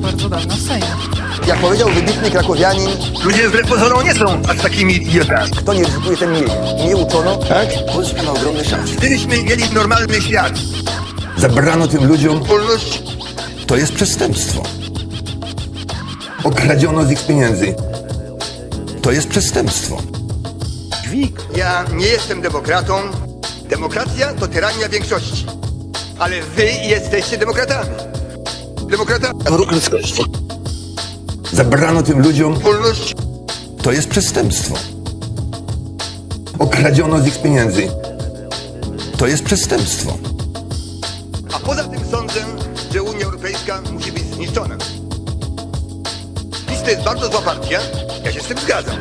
bardzo dawno w Sejmie. Jak powiedział wybitny krakowianin, Ludzie wbrew pozorom nie są aż takimi idiotami. kto nie ryzykuje, ten mieje. Nie uczono, tak? Polska ma ogromne szanse. Gdybyśmy mieli normalny świat, Zabrano tym ludziom, wolność, to jest przestępstwo. Okradziono z ich pieniędzy. To jest przestępstwo. ja nie jestem demokratą. Demokracja to tyrania większości. Ale wy jesteście demokratami. Ruch ludzkości. Zabrano tym ludziom, Wolność, to jest przestępstwo. Okradziono z ich pieniędzy. To jest przestępstwo. a poza tym sądzę, że Unia Europejska musi być zniszczona. PiS to jest bardzo zła partia. Ja się z tym zgadzam.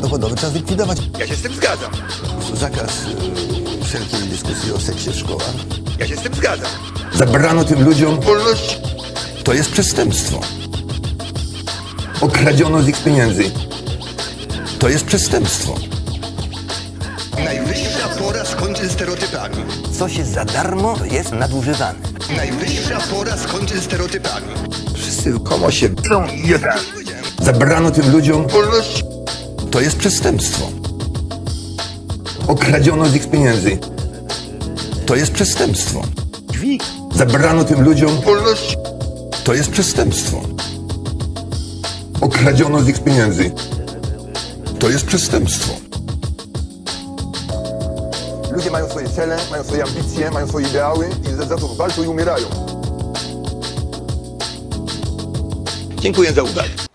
Dochodowy trzeba zlikwidować. Ja się z tym zgadzam. Zakaz y, wszelkiej dyskusji o seksie w szkołach. Ja się z tym zgadzam. Zabrano tym ludziom, Wolność, to jest przestępstwo. Okradziono z ich pieniędzy. To jest przestępstwo. Najwyższa pora skończyć stereotypami. Coś jest za darmo, jest nadużywane. Najwyższa pora skończyć stereotypami. Wszyscy komo się... są. Zabrano tym ludziom, Wolność, to jest przestępstwo. Okradziono z ich pieniędzy. To jest przestępstwo. Zabrano tym ludziom, wolność, to jest przestępstwo. Okradziono z ich pieniędzy. To jest przestępstwo. Ludzie mają swoje cele, mają swoje ambicje, mają swoje ideały i za, za to walczą i umierają. Dziękuję za uwagę.